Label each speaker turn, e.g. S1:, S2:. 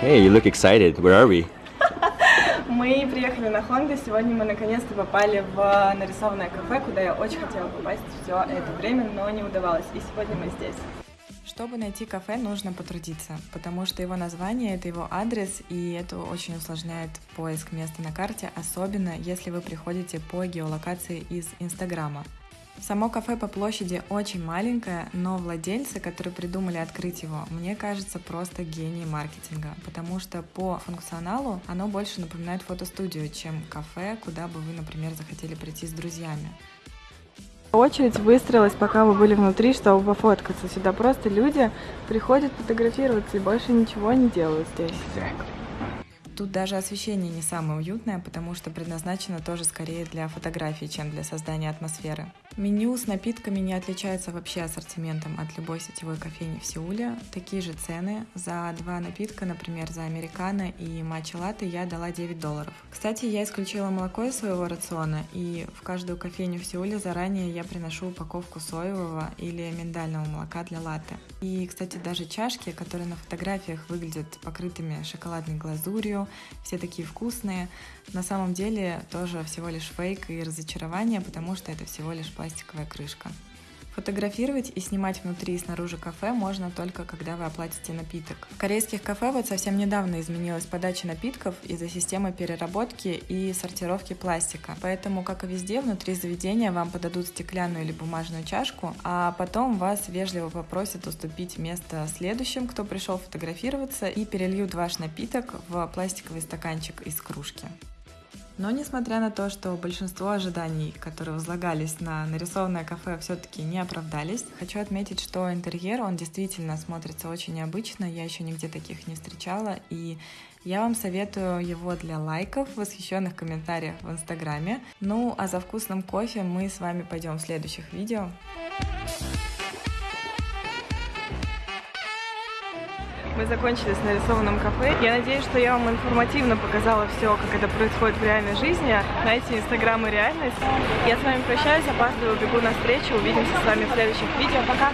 S1: Hey, you look excited. Where are we?
S2: Мы приехали на Хонда. Сегодня мы наконец-то попали в нарисованное кафе, куда я очень хотела попасть все это время, но не удавалось. И сегодня мы здесь. Чтобы найти кафе, нужно потрудиться, потому что его название — это его адрес, и это очень усложняет поиск места на карте, особенно если вы приходите по геолокации из Инстаграма. Само кафе по площади очень маленькое, но владельцы, которые придумали открыть его, мне кажется, просто гении маркетинга, потому что по функционалу оно больше напоминает фотостудию, чем кафе, куда бы вы, например, захотели прийти с друзьями. Очередь выстроилась, пока мы были внутри, чтобы пофоткаться. Сюда просто люди приходят фотографироваться и больше ничего не делают здесь. Тут даже освещение не самое уютное, потому что предназначено тоже скорее для фотографий, чем для создания атмосферы. Меню с напитками не отличается вообще ассортиментом от любой сетевой кофейни в Сеуле. Такие же цены. За два напитка, например, за американо и матча латте я дала 9 долларов. Кстати, я исключила молоко из своего рациона, и в каждую кофейню в Сеуле заранее я приношу упаковку соевого или миндального молока для латте. И, кстати, даже чашки, которые на фотографиях выглядят покрытыми шоколадной глазурью, все такие вкусные, на самом деле тоже всего лишь фейк и разочарование, потому что это всего лишь пластиковая крышка. Фотографировать и снимать внутри и снаружи кафе можно только когда вы оплатите напиток. В корейских кафе вот совсем недавно изменилась подача напитков из-за системы переработки и сортировки пластика. Поэтому, как и везде, внутри заведения вам подадут стеклянную или бумажную чашку, а потом вас вежливо попросят уступить место следующим, кто пришел фотографироваться, и перельют ваш напиток в пластиковый стаканчик из кружки. Но несмотря на то, что большинство ожиданий, которые возлагались на нарисованное кафе, все-таки не оправдались, хочу отметить, что интерьер, он действительно смотрится очень необычно, я еще нигде таких не встречала, и я вам советую его для лайков, восхищенных комментариев в Инстаграме. Ну, а за вкусным кофе мы с вами пойдем в следующих видео. Мы закончили с нарисованным кафе. Я надеюсь, что я вам информативно показала все, как это происходит в реальной жизни. Знаете, Инстаграм и реальность. Я с вами прощаюсь, опаздываю, бегу на встречу. Увидимся с вами в следующих видео. Пока!